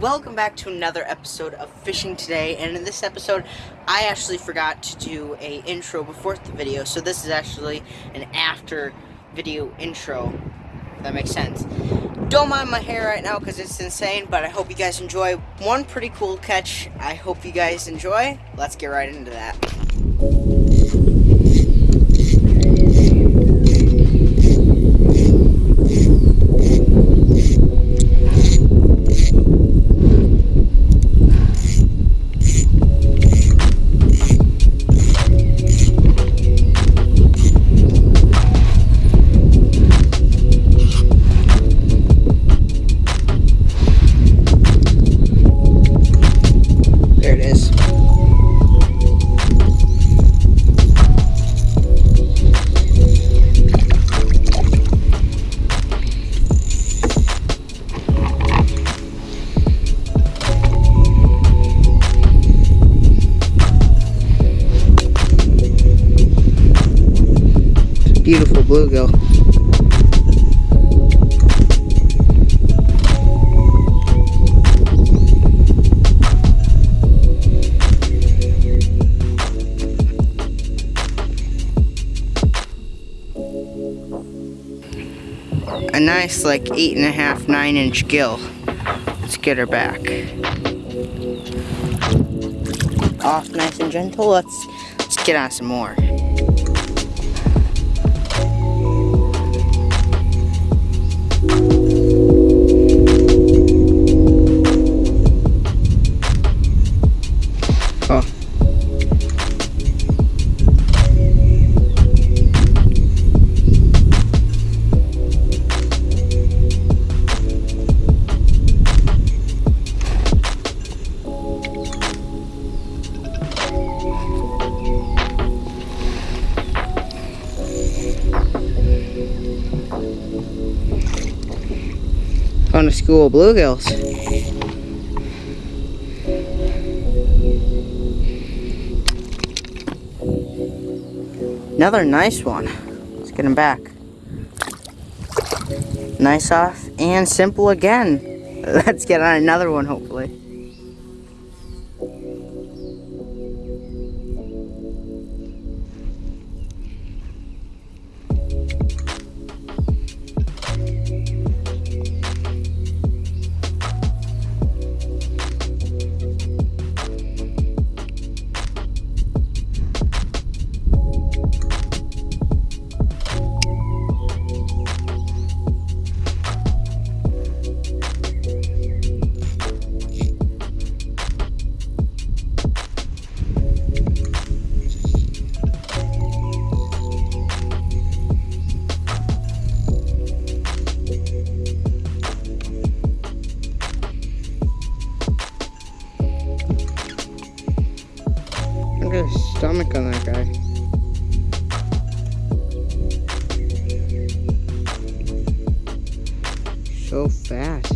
welcome back to another episode of Fishing Today, and in this episode, I actually forgot to do a intro before the video, so this is actually an after video intro, if that makes sense. Don't mind my hair right now because it's insane, but I hope you guys enjoy one pretty cool catch. I hope you guys enjoy. Let's get right into that. Beautiful bluegill. a nice like eight and a half nine inch gill. Let's get her back. Off nice and gentle. Let's let's get on some more Found a school bluegills. Another nice one. Let's get him back. Nice off and simple again. Let's get on another one hopefully. Stomach on that guy. So fat.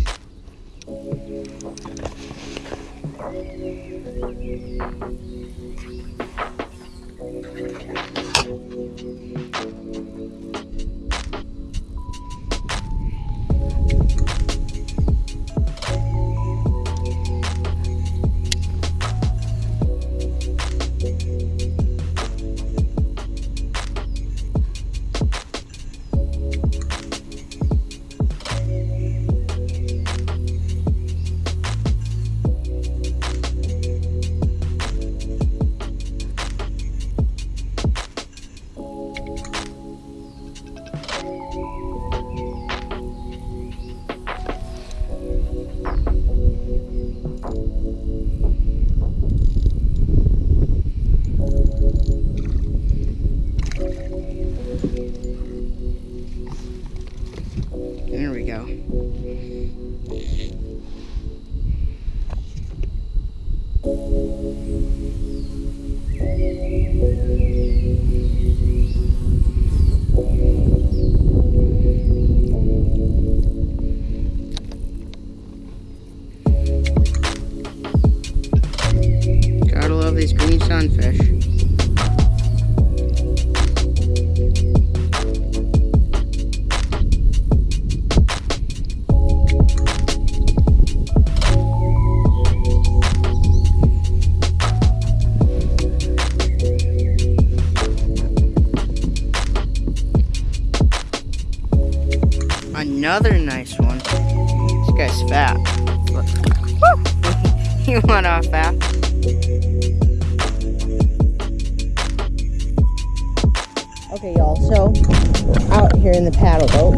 Another nice one. This guy's fat. he went off fast. Okay, y'all, so out here in the paddle boat.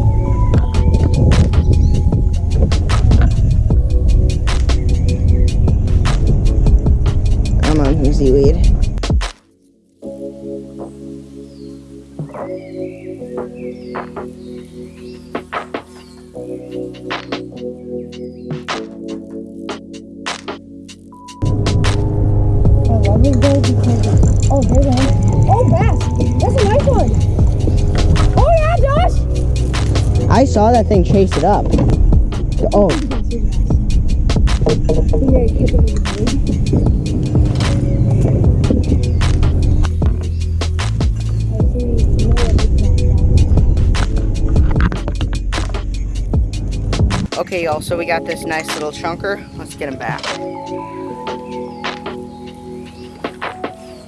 I'm on Whoosy Weed. Saw that thing chase it up. Oh. Okay, y'all, so we got this nice little chunker. Let's get him back.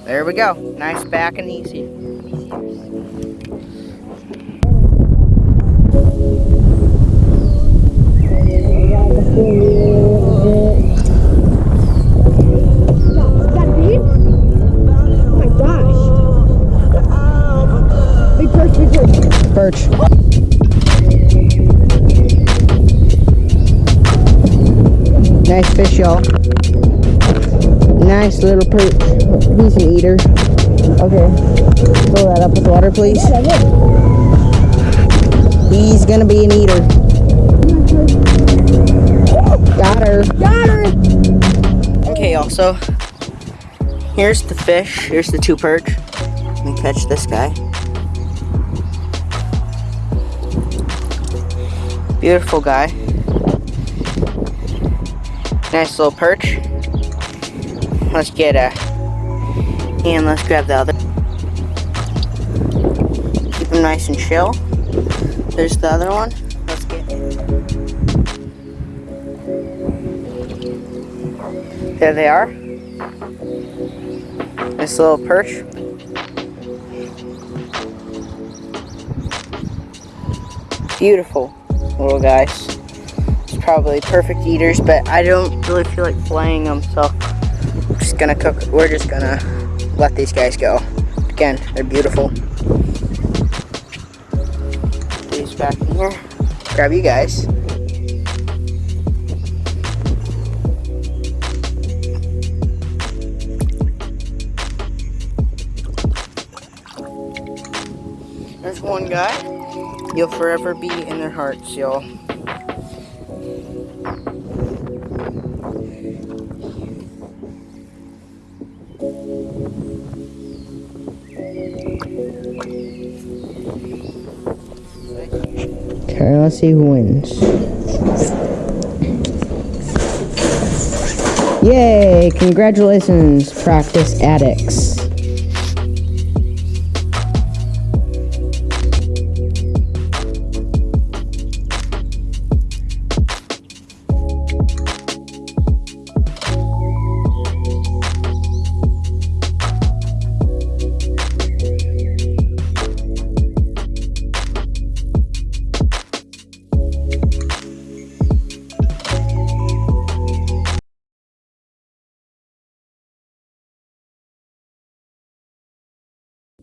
There we go. Nice back and easy. Perch. Nice fish, y'all. Nice little perch. He's an eater. Okay. Fill that up with water, please. He's gonna be an eater. Got her. Okay, also, here's the fish. Here's the two perch. Let me catch this guy. Beautiful guy. Nice little perch. Let's get a, and let's grab the other. Keep them nice and chill. There's the other one. There they are. This little perch. Beautiful little guys. Probably perfect eaters, but I don't really feel like flaying them, so I'm just gonna cook. We're just gonna let these guys go. Again, they're beautiful. These back in here. Grab you guys. One guy. You'll forever be in their hearts, y'all. Okay, let's see who wins. Yay! Congratulations, practice addicts.